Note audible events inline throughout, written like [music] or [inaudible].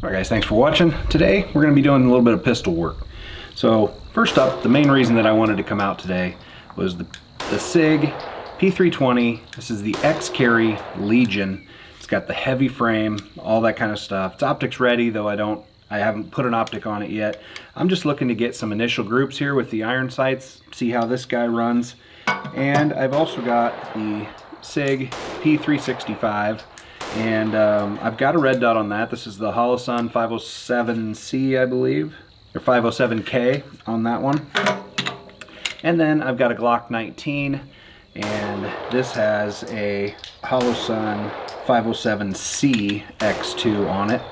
All right guys, thanks for watching. Today we're going to be doing a little bit of pistol work. So first up, the main reason that I wanted to come out today was the, the SIG P320. This is the X-Carry Legion. It's got the heavy frame, all that kind of stuff. It's optics ready, though I don't, I haven't put an optic on it yet. I'm just looking to get some initial groups here with the iron sights, see how this guy runs. And I've also got the SIG P365 and um, I've got a red dot on that. This is the Holosun 507C, I believe, or 507K on that one. And then I've got a Glock 19, and this has a Holosun 507C X2 on it.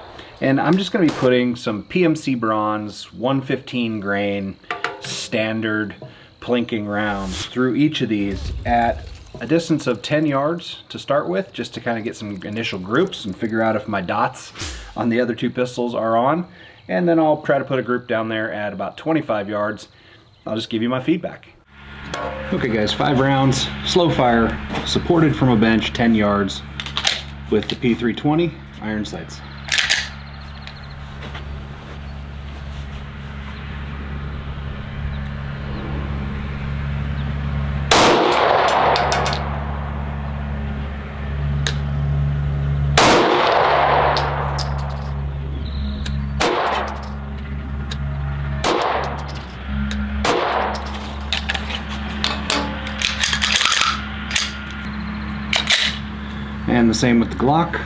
And I'm just gonna be putting some PMC bronze 115 grain standard plinking rounds through each of these at a distance of 10 yards to start with, just to kind of get some initial groups and figure out if my dots on the other two pistols are on. And then I'll try to put a group down there at about 25 yards. I'll just give you my feedback. Okay guys, five rounds, slow fire, supported from a bench, 10 yards with the P320 iron sights. And the same with the Glock.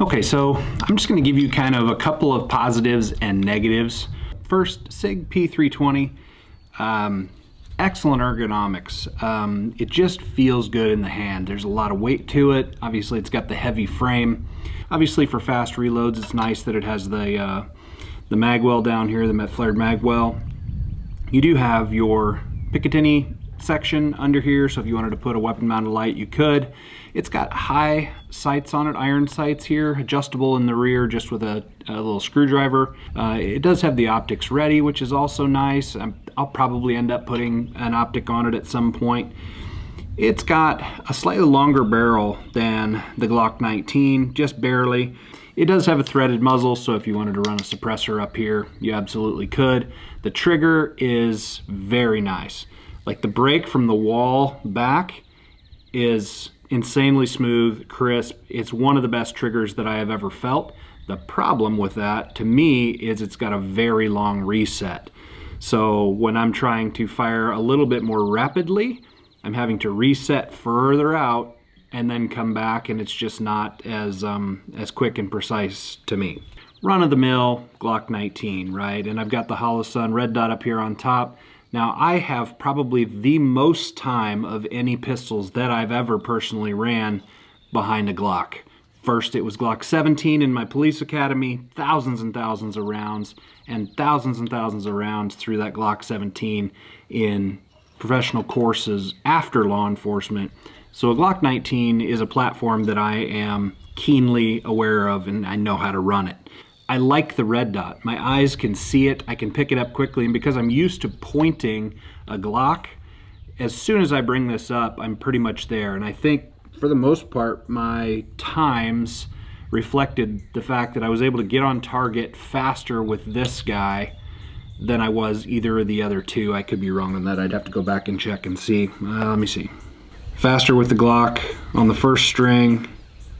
Okay, so I'm just gonna give you kind of a couple of positives and negatives. First, SIG P320, um, excellent ergonomics. Um, it just feels good in the hand. There's a lot of weight to it. Obviously, it's got the heavy frame. Obviously, for fast reloads, it's nice that it has the, uh, the magwell down here, the flared magwell. You do have your Picatinny section under here, so if you wanted to put a weapon mounted light, you could. It's got high sights on it, iron sights here, adjustable in the rear just with a, a little screwdriver. Uh, it does have the optics ready, which is also nice. i will probably end up putting an optic on it at some point. It's got a slightly longer barrel than the Glock 19, just barely. It does have a threaded muzzle, so if you wanted to run a suppressor up here, you absolutely could. The trigger is very nice. Like the break from the wall back is insanely smooth, crisp. It's one of the best triggers that I have ever felt. The problem with that, to me, is it's got a very long reset. So when I'm trying to fire a little bit more rapidly, I'm having to reset further out and then come back and it's just not as, um, as quick and precise to me. Run of the mill Glock 19, right? And I've got the Holosun red dot up here on top. Now I have probably the most time of any pistols that I've ever personally ran behind a Glock. First it was Glock 17 in my police academy, thousands and thousands of rounds, and thousands and thousands of rounds through that Glock 17 in professional courses after law enforcement. So a Glock 19 is a platform that I am keenly aware of and I know how to run it. I like the red dot. My eyes can see it, I can pick it up quickly, and because I'm used to pointing a Glock, as soon as I bring this up, I'm pretty much there. And I think for the most part, my times reflected the fact that I was able to get on target faster with this guy than I was either of the other two. I could be wrong on that. I'd have to go back and check and see. Uh, let me see. Faster with the Glock on the first string.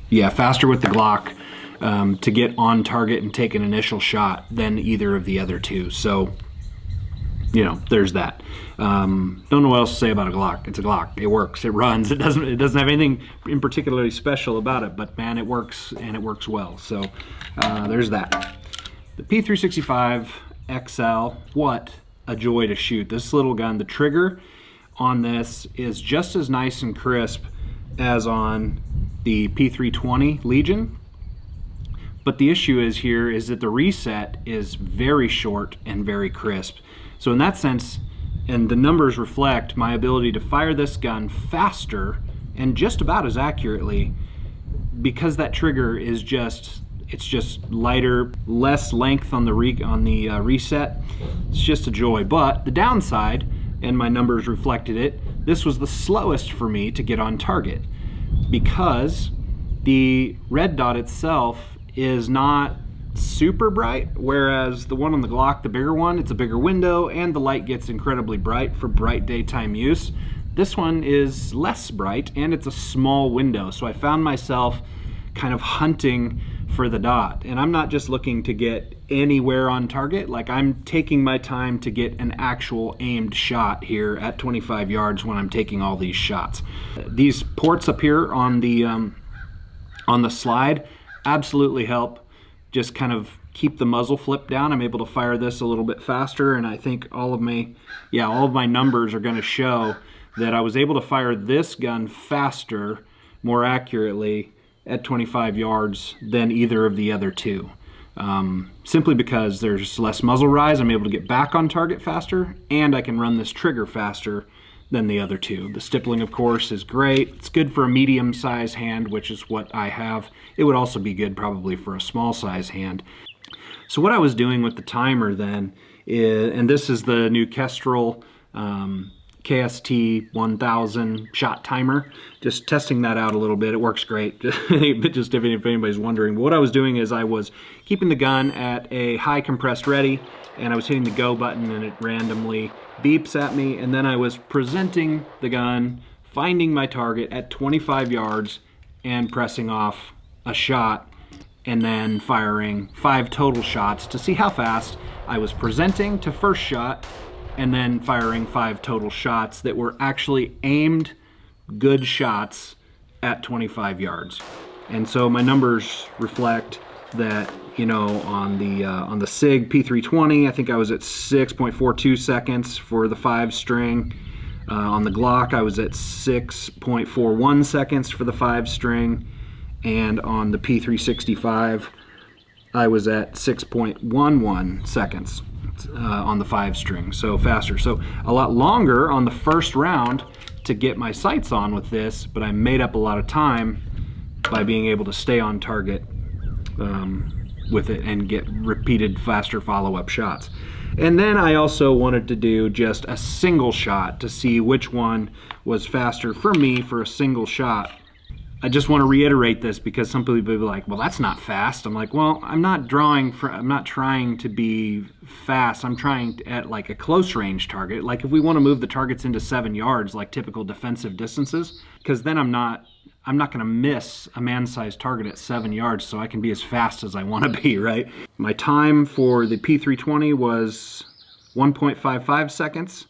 Yeah, faster with the Glock um, to get on target and take an initial shot than either of the other two. So, you know, there's that. Um, don't know what else to say about a Glock. It's a Glock. It works. It runs. It doesn't. It doesn't have anything in particularly special about it. But man, it works and it works well. So uh, there's that. The P365 XL. What a joy to shoot. This little gun. The trigger on this is just as nice and crisp as on the P320 Legion. But the issue is here is that the reset is very short and very crisp. So in that sense, and the numbers reflect my ability to fire this gun faster and just about as accurately because that trigger is just it's just lighter less length on the re on the uh, reset it's just a joy but the downside and my numbers reflected it this was the slowest for me to get on target because the red dot itself is not super bright, whereas the one on the Glock, the bigger one, it's a bigger window and the light gets incredibly bright for bright daytime use. This one is less bright and it's a small window, so I found myself kind of hunting for the dot. And I'm not just looking to get anywhere on target, like I'm taking my time to get an actual aimed shot here at 25 yards when I'm taking all these shots. These ports up here on the, um, on the slide absolutely help just kind of keep the muzzle flip down. I'm able to fire this a little bit faster and I think all of my, yeah, all of my numbers are gonna show that I was able to fire this gun faster, more accurately at 25 yards than either of the other two. Um, simply because there's less muzzle rise, I'm able to get back on target faster, and I can run this trigger faster than the other two. The stippling, of course, is great. It's good for a medium size hand, which is what I have. It would also be good probably for a small size hand. So what I was doing with the timer then, is, and this is the new Kestrel um, KST 1000 shot timer. Just testing that out a little bit. It works great. [laughs] Just if anybody's wondering. What I was doing is I was keeping the gun at a high compressed ready and I was hitting the go button and it randomly beeps at me and then I was presenting the gun, finding my target at 25 yards and pressing off a shot and then firing five total shots to see how fast I was presenting to first shot and then firing five total shots that were actually aimed good shots at 25 yards. And so my numbers reflect that you know on the uh, on the Sig P320 I think I was at 6.42 seconds for the five string. Uh, on the Glock I was at 6.41 seconds for the five string. And on the P365 I was at 6.11 seconds uh, on the five string so faster so a lot longer on the first round to get my sights on with this but I made up a lot of time by being able to stay on target um, with it and get repeated faster follow-up shots. And then I also wanted to do just a single shot to see which one was faster for me for a single shot. I just want to reiterate this because some people will be like, well, that's not fast. I'm like, well, I'm not drawing for, I'm not trying to be fast. I'm trying to, at like a close range target. Like if we want to move the targets into seven yards, like typical defensive distances, because then I'm not I'm not going to miss a man-sized target at seven yards, so I can be as fast as I want to be, [laughs] right? My time for the P320 was 1.55 seconds.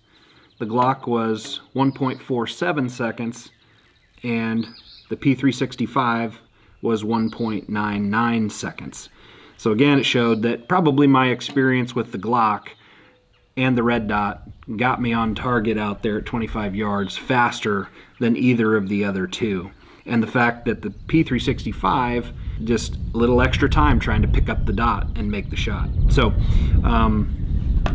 The Glock was 1.47 seconds, and the P365 was 1.99 seconds. So again, it showed that probably my experience with the Glock and the red dot got me on target out there at 25 yards faster than either of the other two and the fact that the P365 just a little extra time trying to pick up the dot and make the shot. So, um,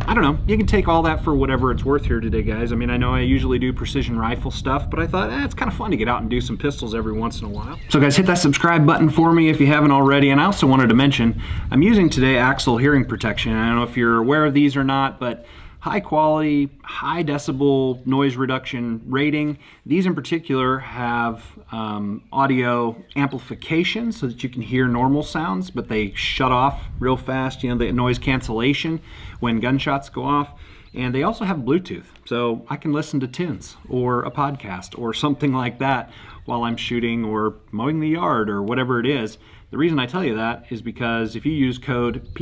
I don't know. You can take all that for whatever it's worth here today, guys. I mean, I know I usually do precision rifle stuff, but I thought eh, it's kind of fun to get out and do some pistols every once in a while. So guys, hit that subscribe button for me if you haven't already. And I also wanted to mention, I'm using today AXIL hearing protection. I don't know if you're aware of these or not, but high quality, high decibel noise reduction rating. These in particular have um, audio amplification so that you can hear normal sounds, but they shut off real fast, you know, the noise cancellation when gunshots go off. And they also have Bluetooth, so I can listen to tunes or a podcast or something like that while I'm shooting or mowing the yard or whatever it is. The reason I tell you that is because if you use code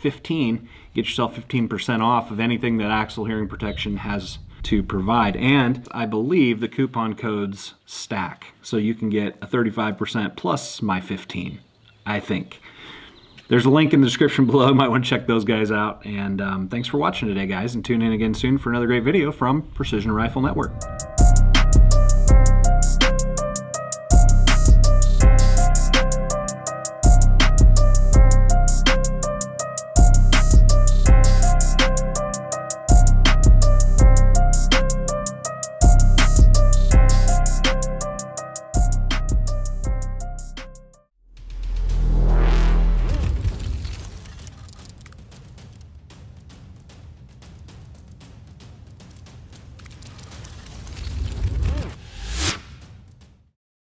PRN15, get yourself 15% off of anything that AXIL Hearing Protection has to provide. And I believe the coupon codes stack, so you can get a 35% plus my 15, I think. There's a link in the description below. You [laughs] might want to check those guys out. And um, thanks for watching today, guys, and tune in again soon for another great video from Precision Rifle Network.